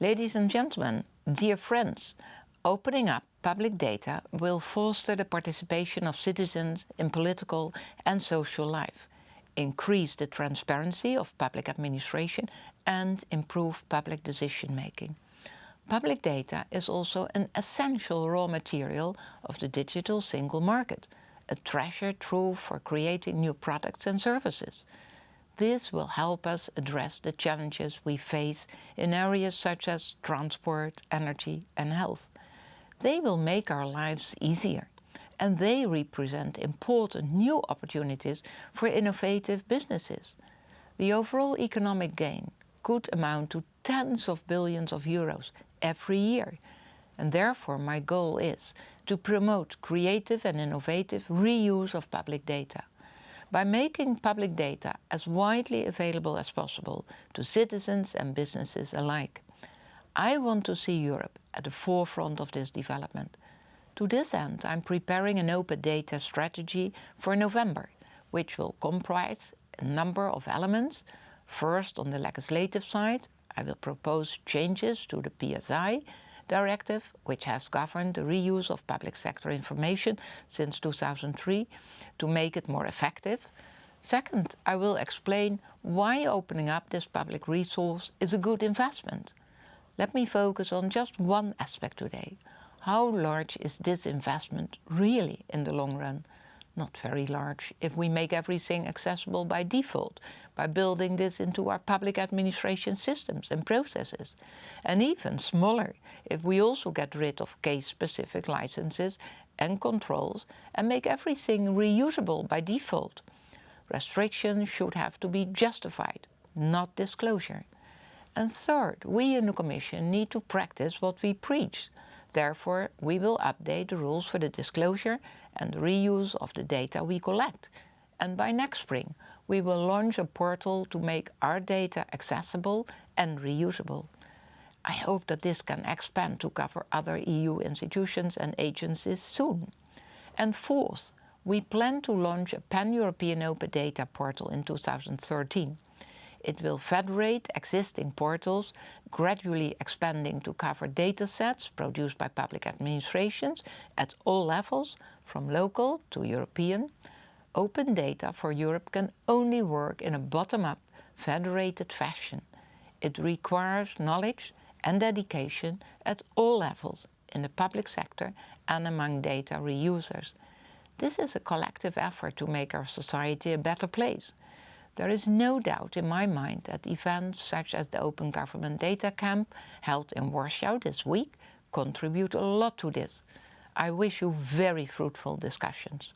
Ladies and gentlemen, dear friends, opening up public data will foster the participation of citizens in political and social life, increase the transparency of public administration and improve public decision-making. Public data is also an essential raw material of the digital single market, a treasure trove for creating new products and services. This will help us address the challenges we face in areas such as transport, energy and health. They will make our lives easier and they represent important new opportunities for innovative businesses. The overall economic gain could amount to tens of billions of euros every year. And therefore my goal is to promote creative and innovative reuse of public data by making public data as widely available as possible to citizens and businesses alike. I want to see Europe at the forefront of this development. To this end, I'm preparing an open data strategy for November, which will comprise a number of elements. First, on the legislative side, I will propose changes to the PSI directive, which has governed the reuse of public sector information since 2003, to make it more effective. Second, I will explain why opening up this public resource is a good investment. Let me focus on just one aspect today. How large is this investment really in the long run? Not very large if we make everything accessible by default, by building this into our public administration systems and processes. And even smaller if we also get rid of case-specific licenses and controls and make everything reusable by default. Restrictions should have to be justified, not disclosure. And third, we in the Commission need to practice what we preach. Therefore, we will update the rules for the disclosure and reuse of the data we collect. And by next spring, we will launch a portal to make our data accessible and reusable. I hope that this can expand to cover other EU institutions and agencies soon. And fourth, we plan to launch a pan-European open data portal in 2013. It will federate existing portals, gradually expanding to cover data sets produced by public administrations at all levels, from local to European. Open data for Europe can only work in a bottom-up, federated fashion. It requires knowledge and dedication at all levels in the public sector and among data reusers. This is a collective effort to make our society a better place. There is no doubt in my mind that events such as the Open Government Data Camp held in Warsaw this week contribute a lot to this. I wish you very fruitful discussions.